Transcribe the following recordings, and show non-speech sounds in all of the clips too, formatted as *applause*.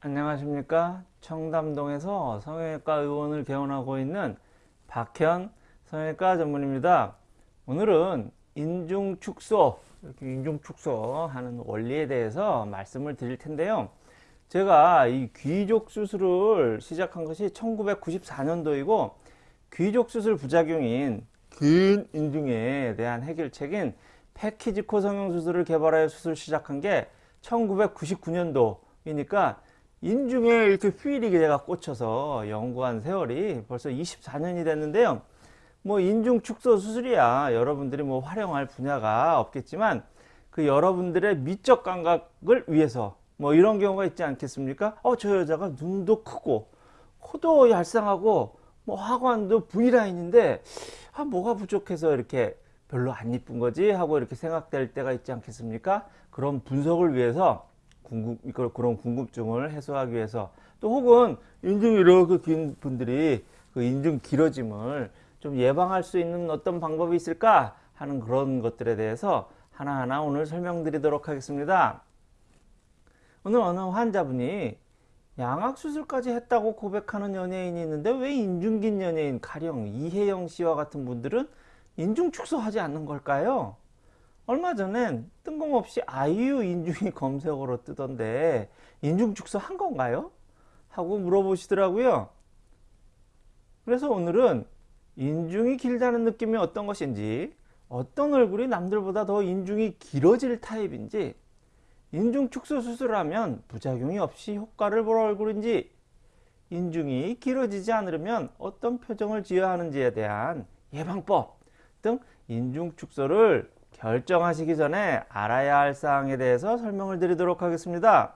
안녕하십니까? 청담동에서 성형외과 의원을 개원하고 있는 박현 성형외과 전문입니다. 오늘은 인중축소 이렇게 인중축소 하는 원리에 대해서 말씀을 드릴 텐데요. 제가 이 귀족 수술을 시작한 것이 1994년도이고 귀족 수술 부작용인 긴 인중에 대한 해결책인 패키지 코 성형 수술을 개발하여 수술 시작한 게 1999년도이니까 인중에 이렇게 휠이 제가 꽂혀서 연구한 세월이 벌써 24년이 됐는데요. 뭐 인중 축소 수술이야 여러분들이 뭐 활용할 분야가 없겠지만 그 여러분들의 미적 감각을 위해서 뭐 이런 경우가 있지 않겠습니까? 어 저 여자가 눈도 크고 코도 얄쌍하고 뭐 하관도 V라인인데 아 뭐가 부족해서 이렇게 별로 안 이쁜 거지 하고 이렇게 생각될 때가 있지 않겠습니까? 그런 분석을 위해서 궁금, 그런 궁금증을 해소하기 위해서 또 혹은 인중이 이렇게 긴 분들이 그 인중 길어짐을 좀 예방할 수 있는 어떤 방법이 있을까 하는 그런 것들에 대해서 하나하나 오늘 설명드리도록 하겠습니다. 오늘 어느 환자분이 양악수술까지 했다고 고백하는 연예인이 있는데 왜 인중 긴 연예인 가령 이혜영 씨와 같은 분들은 인중 축소하지 않는 걸까요? 얼마 전엔 뜬금없이 아이유 인중이 *laughs* 검색어로 뜨던데 인중 축소 한 건가요? 하고 물어보시더라고요. 그래서 오늘은 인중이 길다는 느낌이 어떤 것인지 어떤 얼굴이 남들보다 더 인중이 길어질 타입인지 인중 축소 수술을 하면 부작용이 없이 효과를 볼 얼굴인지 인중이 길어지지 않으려면 어떤 표정을 지어야 하는지에 대한 예방법 등 인중 축소를 결정하시기 전에 알아야 할 사항에 대해서 설명을 드리도록 하겠습니다.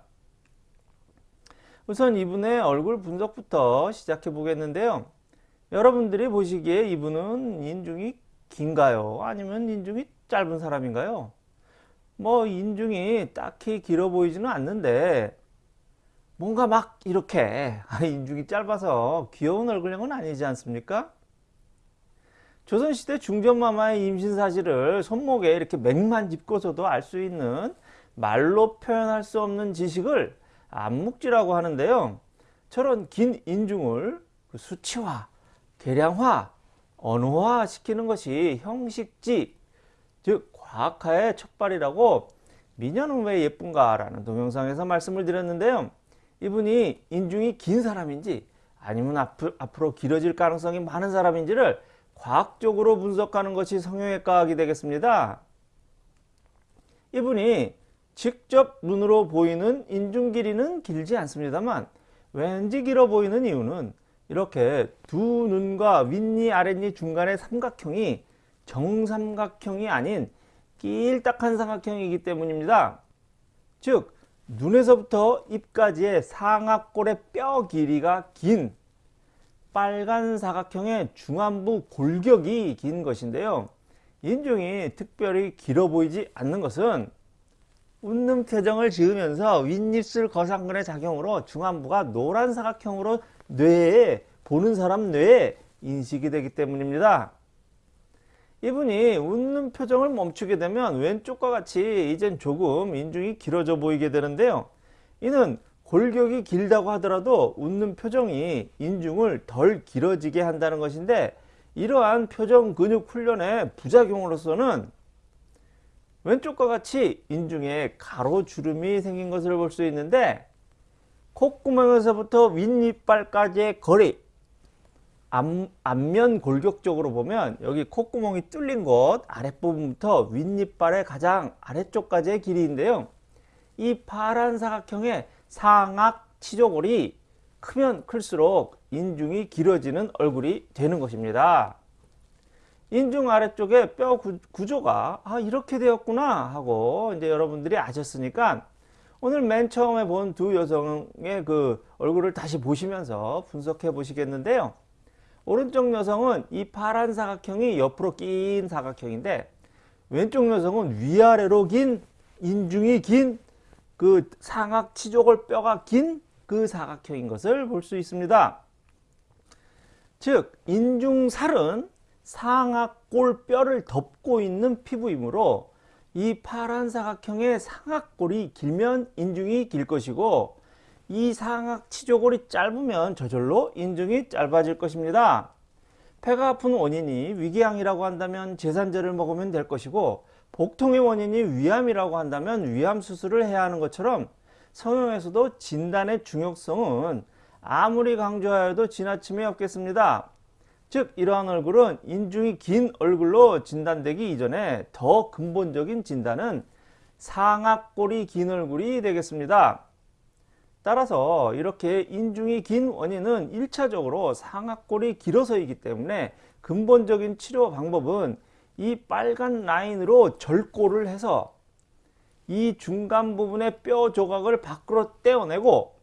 우선 이분의 얼굴 분석부터 시작해 보겠는데요. 여러분들이 보시기에 이분은 인중이 긴가요? 아니면 인중이 짧은 사람인가요? 뭐 인중이 딱히 길어 보이지는 않는데 뭔가 막 이렇게 *laughs* 인중이 짧아서 귀여운 얼굴형은 아니지 않습니까? 조선시대 중전마마의 임신 사실을 손목에 이렇게 맥만 짚고서도 알 수 있는 말로 표현할 수 없는 지식을 안묵지라고 하는데요. 저런 긴 인중을 그 수치화, 계량화, 언어화 시키는 것이 형식지, 즉 과학화의 첫발이라고 미녀는 왜 예쁜가 라는 동영상에서 말씀을 드렸는데요. 이분이 인중이 긴 사람인지 아니면 앞으로 길어질 가능성이 많은 사람인지를 과학적으로 분석하는 것이 성형외과학이 되겠습니다. 이분이 직접 눈으로 보이는 인중 길이는 길지 않습니다만 왠지 길어 보이는 이유는 이렇게 두 눈과 윗니 아랫니 중간의 삼각형이 정삼각형이 아닌 길딱한 삼각형이기 때문입니다. 즉 눈에서부터 입까지의 상악골의 뼈 길이가 긴 빨간 사각형의 중안부 골격이 긴 것인데요. 인중이 특별히 길어 보이지 않는 것은 웃는 표정을 지으면서 윗입술 거상근의 작용으로 중안부가 노란 사각형으로 뇌에 보는 사람 뇌에 인식이 되기 때문입니다. 이분이 웃는 표정을 멈추게 되면 왼쪽과 같이 이젠 조금 인중이 길어져 보이게 되는데요. 이는 골격이 길다고 하더라도 웃는 표정이 인중을 덜 길어지게 한다는 것인데 이러한 표정 근육 훈련의 부작용으로서는 왼쪽과 같이 인중에 가로주름이 생긴 것을 볼 수 있는데 콧구멍에서부터 윗니빨까지의 거리 앞, 앞면 골격 적으로 보면 여기 콧구멍이 뚫린 곳 아랫부분부터 윗니빨의 가장 아래쪽까지의 길이인데요. 이 파란 사각형의 상악 치조골이 크면 클수록 인중이 길어지는 얼굴이 되는 것입니다. 인중 아래쪽에 뼈 구조가 아 이렇게 되었구나 하고 이제 여러분들이 아셨으니까 오늘 맨 처음에 본 두 여성의 그 얼굴을 다시 보시면서 분석해 보시겠는데요. 오른쪽 여성은 이 파란 사각형이 옆으로 낀 사각형인데 왼쪽 여성은 위아래로 긴 인중이 긴 그 상악 치조골 뼈가 긴 그 사각형인 것을 볼 수 있습니다. 즉 인중살은 상악골 뼈를 덮고 있는 피부이므로 이 파란 사각형의 상악골이 길면 인중이 길 것이고 이 상악 치조골이 짧으면 저절로 인중이 짧아질 것입니다. 폐가 아픈 원인이 위궤양이라고 한다면 제산제를 먹으면 될 것이고 복통의 원인이 위암이라고 한다면 위암 수술을 해야 하는 것처럼 성형에서도 진단의 중요성은 아무리 강조하여도 지나침이 없겠습니다. 즉 이러한 얼굴은 인중이 긴 얼굴로 진단되기 이전에 더 근본적인 진단은 상악골이 긴 얼굴이 되겠습니다. 따라서 이렇게 인중이 긴 원인은 1차적으로 상악골이 길어서이기 때문에 근본적인 치료 방법은 이 빨간 라인으로 절골을 해서 이 중간 부분의 뼈 조각을 밖으로 떼어내고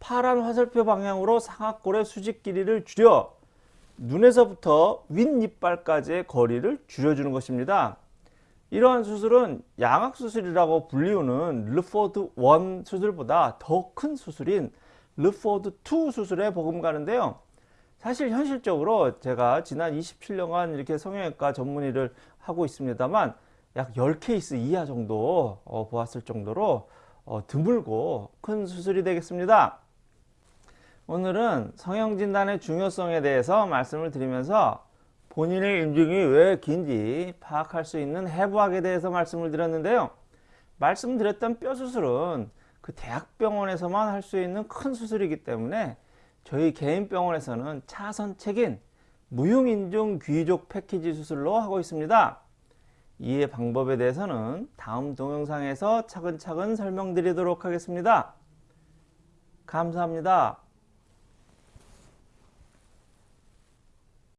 파란 화살표 방향으로 상악골의 수직 길이를 줄여 눈에서부터 윗니빨까지의 거리를 줄여주는 것입니다. 이러한 수술은 양악수술이라고 불리우는 르포드 1 수술보다 더 큰 수술인 르포드 2 수술에 버금가는데요. 사실 현실적으로 제가 지난 27년간 이렇게 성형외과 전문의를 하고 있습니다만 약 10케이스 이하 정도 어, 보았을 정도로 어, 드물고 큰 수술이 되겠습니다. 오늘은 성형진단의 중요성에 대해서 말씀을 드리면서 본인의 인중이 왜 긴지 파악할 수 있는 해부학에 대해서 말씀을 드렸는데요. 말씀드렸던 뼈 수술은 그 대학병원에서만 할 수 있는 큰 수술이기 때문에 저희 개인 병원에서는 차선책인 무흉인중 귀족 패키지 수술로 하고 있습니다. 이해 방법에 대해서는 다음 동영상에서 차근차근 설명드리도록 하겠습니다. 감사합니다.